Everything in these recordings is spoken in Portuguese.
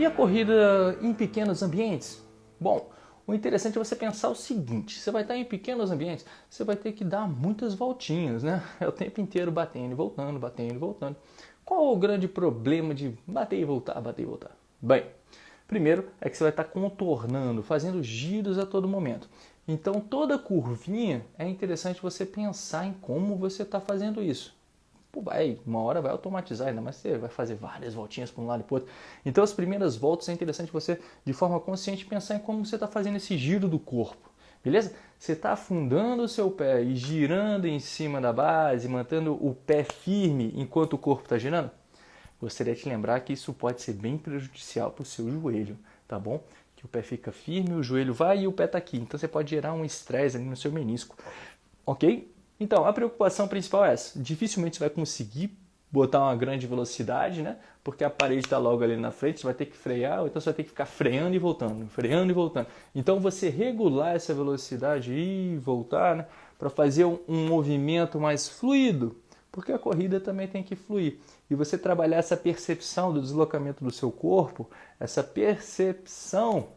E a corrida em pequenos ambientes? Bom, o interessante é você pensar o seguinte: você vai estar em pequenos ambientes, você vai ter que dar muitas voltinhas, né? É o tempo inteiro batendo e voltando, batendo e voltando. Qual o grande problema de bater e voltar, bater e voltar? Bem, primeiro é que você vai estar contornando, fazendo giros a todo momento. Então, toda curvinha é interessante você pensar em como você está fazendo isso. Pô, vai, uma hora vai automatizar, ainda mais você vai fazer várias voltinhas para um lado e para outro. Então, as primeiras voltas é interessante você, de forma consciente, pensar em como você está fazendo esse giro do corpo. Beleza? Você está afundando o seu pé e girando em cima da base, mantendo o pé firme enquanto o corpo está girando? Gostaria de te lembrar que isso pode ser bem prejudicial para o seu joelho, tá bom? Que o pé fica firme, o joelho vai e o pé está aqui. Então você pode gerar um estresse ali no seu menisco, ok? Então, a preocupação principal é essa. Dificilmente você vai conseguir botar uma grande velocidade, né? Porque a parede está logo ali na frente, você vai ter que frear, ou então você vai ter que ficar freando e voltando, freando e voltando. Então, você regular essa velocidade e voltar, né? Para fazer um, um movimento mais fluido, porque a corrida também tem que fluir. E você trabalhar essa percepção do deslocamento do seu corpo, essa percepção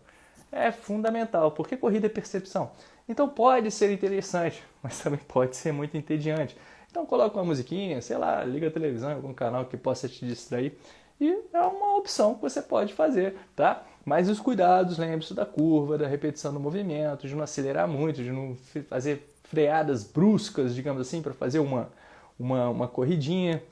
é fundamental. Porque corrida é percepção. Então pode ser interessante, mas também pode ser muito entediante. Então coloca uma musiquinha, sei lá, liga a televisão algum canal que possa te distrair e é uma opção que você pode fazer, tá? Mas os cuidados, lembre-se da curva, da repetição do movimento, de não acelerar muito, de não fazer freadas bruscas, digamos assim, para fazer uma, uma, uma corridinha.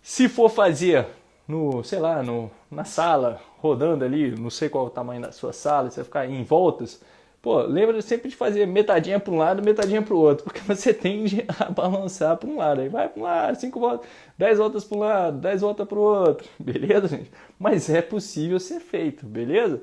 Se for fazer no, sei lá, no, na sala, rodando ali, não sei qual o tamanho da sua sala, você ficar em voltas, Pô, lembra sempre de fazer metadinha para um lado, metadinha para o outro, porque você tende a balançar para um lado. Aí vai para um lado, cinco voltas, dez voltas para um lado, dez voltas para o outro, beleza, gente? Mas é possível ser feito, beleza?